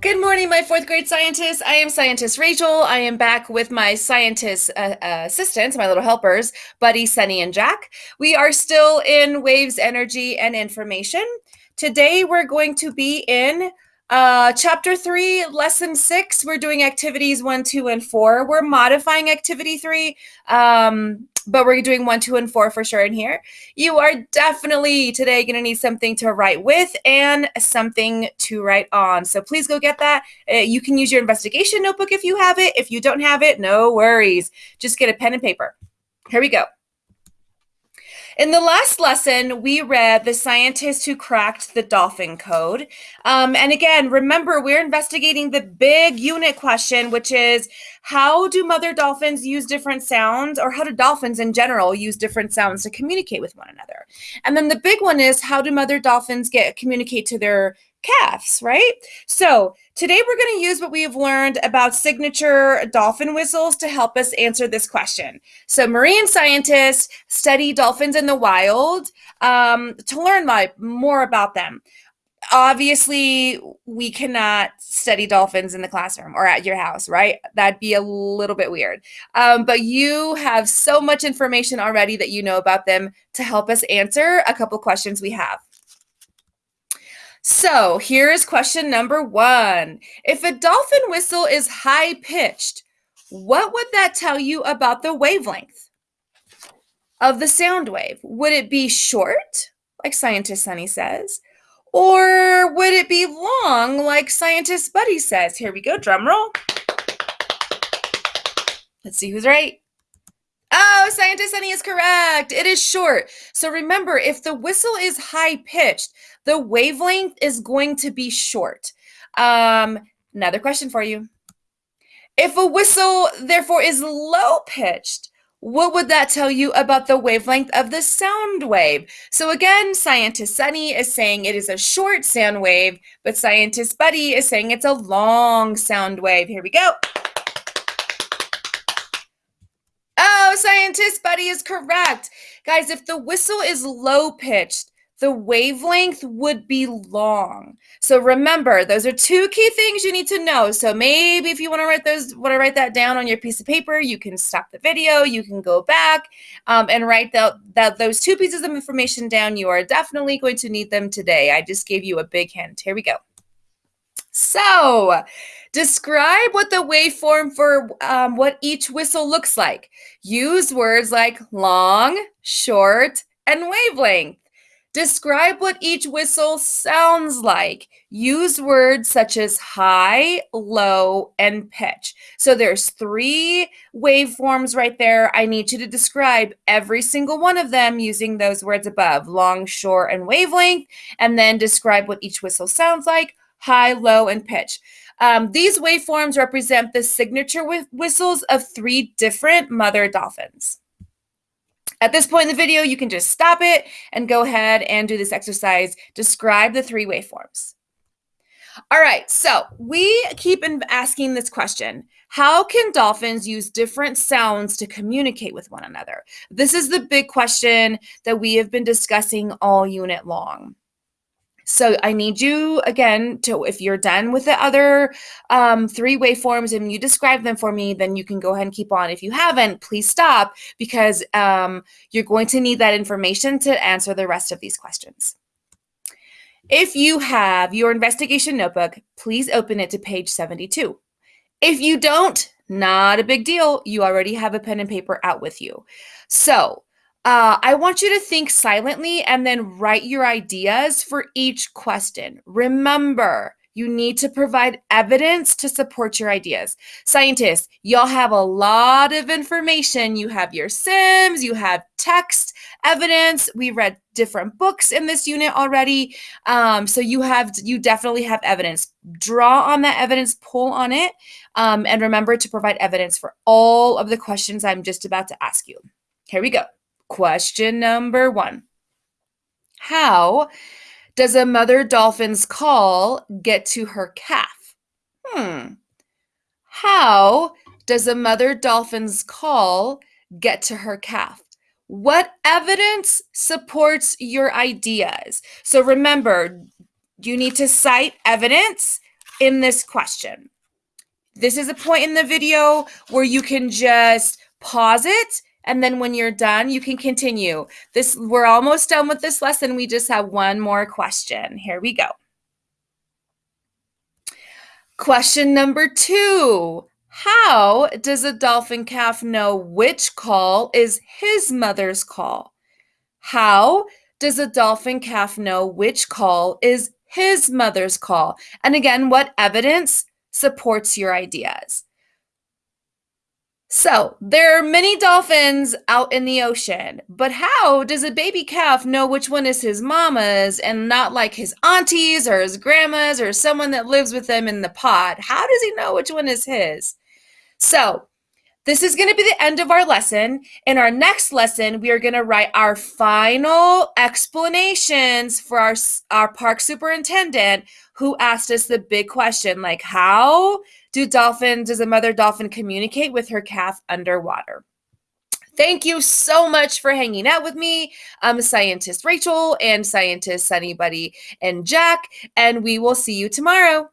Good morning, my fourth grade scientists. I am scientist Rachel. I am back with my scientist uh, uh, assistants, my little helpers, Buddy, Sunny, and Jack. We are still in waves, energy, and information. Today, we're going to be in uh, chapter three, lesson six. We're doing activities one, two, and four. We're modifying activity three. Um, but we're doing one, two, and four for sure in here. You are definitely today going to need something to write with and something to write on. So please go get that. Uh, you can use your investigation notebook if you have it. If you don't have it, no worries. Just get a pen and paper. Here we go. In the last lesson, we read The Scientist Who Cracked the Dolphin Code. Um, and again, remember, we're investigating the big unit question, which is how do mother dolphins use different sounds, or how do dolphins in general use different sounds to communicate with one another? And then the big one is how do mother dolphins get communicate to their calves, right? So today we're going to use what we have learned about signature dolphin whistles to help us answer this question. So marine scientists study dolphins in the wild um, to learn my, more about them. Obviously, we cannot study dolphins in the classroom or at your house, right? That'd be a little bit weird. Um, but you have so much information already that you know about them to help us answer a couple questions we have. So here's question number one. If a dolphin whistle is high pitched, what would that tell you about the wavelength of the sound wave? Would it be short, like scientist Sunny says? Or would it be long, like scientist Buddy says? Here we go, drum roll. Let's see who's right. Oh, scientist Sunny is correct. It is short. So remember, if the whistle is high pitched, the wavelength is going to be short. Um, another question for you. If a whistle, therefore, is low pitched, what would that tell you about the wavelength of the sound wave? So again, scientist Sunny is saying it is a short sound wave, but scientist Buddy is saying it's a long sound wave. Here we go. Scientist Buddy is correct. Guys, if the whistle is low pitched, the wavelength would be long. So remember, those are two key things you need to know. So maybe if you want to write those, want to write that down on your piece of paper, you can stop the video, you can go back um, and write that, that those two pieces of information down. You are definitely going to need them today. I just gave you a big hint. Here we go. So, describe what the waveform for um, what each whistle looks like. Use words like long, short, and wavelength. Describe what each whistle sounds like. Use words such as high, low, and pitch. So there's three waveforms right there. I need you to describe every single one of them using those words above, long, short, and wavelength, and then describe what each whistle sounds like, high, low, and pitch. Um, these waveforms represent the signature whistles of three different mother dolphins. At this point in the video, you can just stop it and go ahead and do this exercise. Describe the three waveforms. All right, so we keep asking this question. How can dolphins use different sounds to communicate with one another? This is the big question that we have been discussing all unit long. So I need you again to, if you're done with the other um, three waveforms and you describe them for me, then you can go ahead and keep on. If you haven't, please stop because um, you're going to need that information to answer the rest of these questions. If you have your investigation notebook, please open it to page 72. If you don't, not a big deal. You already have a pen and paper out with you. So uh, I want you to think silently and then write your ideas for each question. Remember, you need to provide evidence to support your ideas. Scientists, y'all have a lot of information. You have your sims, you have text evidence. We read different books in this unit already. Um, so you have, you definitely have evidence. Draw on that evidence, pull on it, um, and remember to provide evidence for all of the questions I'm just about to ask you. Here we go. Question number one How does a mother dolphin's call get to her calf? Hmm. How does a mother dolphin's call get to her calf? What evidence supports your ideas? So remember, you need to cite evidence in this question. This is a point in the video where you can just pause it and then when you're done, you can continue. This we're almost done with this lesson. We just have one more question. Here we go. Question number 2. How does a dolphin calf know which call is his mother's call? How does a dolphin calf know which call is his mother's call? And again, what evidence supports your ideas? So, there are many dolphins out in the ocean, but how does a baby calf know which one is his mama's and not like his aunties or his grandma's or someone that lives with them in the pod? How does he know which one is his? So, this is going to be the end of our lesson. In our next lesson, we are going to write our final explanations for our, our park superintendent who asked us the big question like, how do dolphins, does a mother dolphin communicate with her calf underwater? Thank you so much for hanging out with me. I'm scientist Rachel and scientist Sunny Buddy and Jack, and we will see you tomorrow.